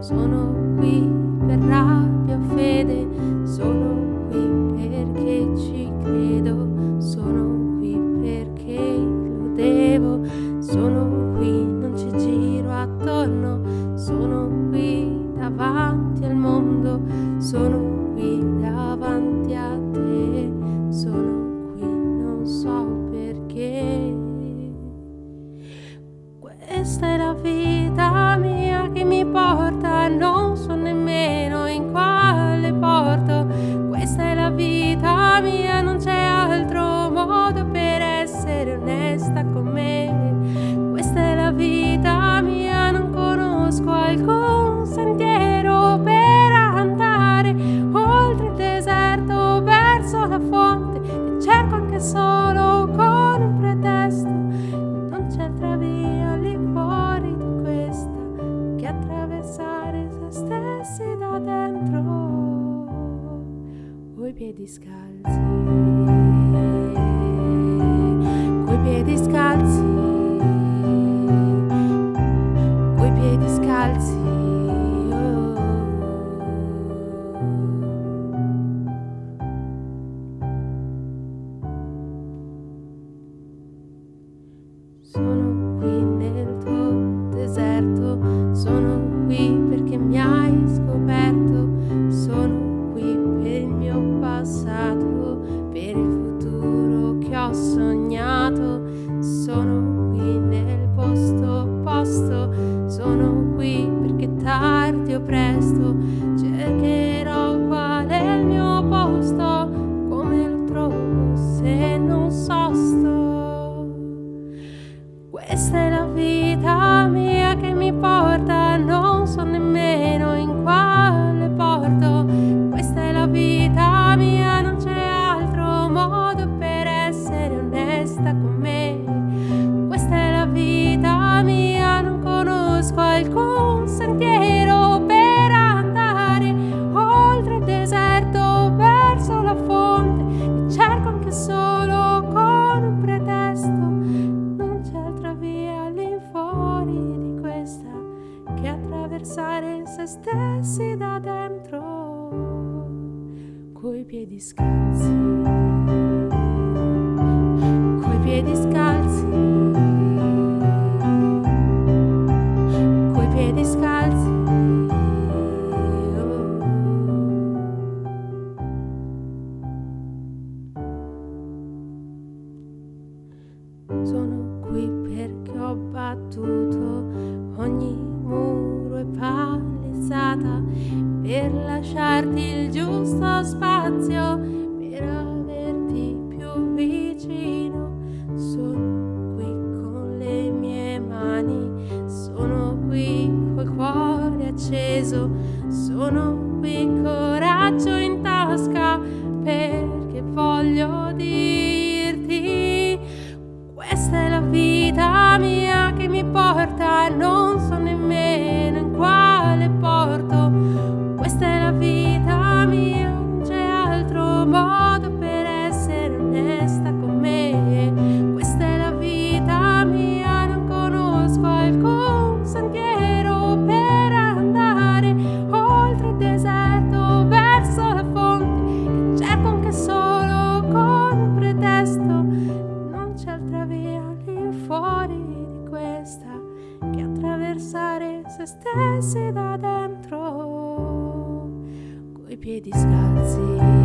Sono qui per rabbia, fede, sono qui perché ci credo, sono qui perché lo devo, sono qui, non ci giro attorno, sono qui davanti al mondo, sono qui davanti a te, sono piedi scalzi, coi piedi scalzi, coi piedi scalzi. Oh. Sono nascosto. Questa è se stessi da dentro, coi piedi scalzi, coi piedi scalzi. coi piedi scalzi. Oh. Sono qui perché ho battuto ogni muro e pace pensata per lasciarti il giusto spazio, per averti più vicino. Sono qui con le mie mani, sono qui col cuore acceso, sono qui. fuori di questa che attraversare se stessi da dentro coi piedi scalzi.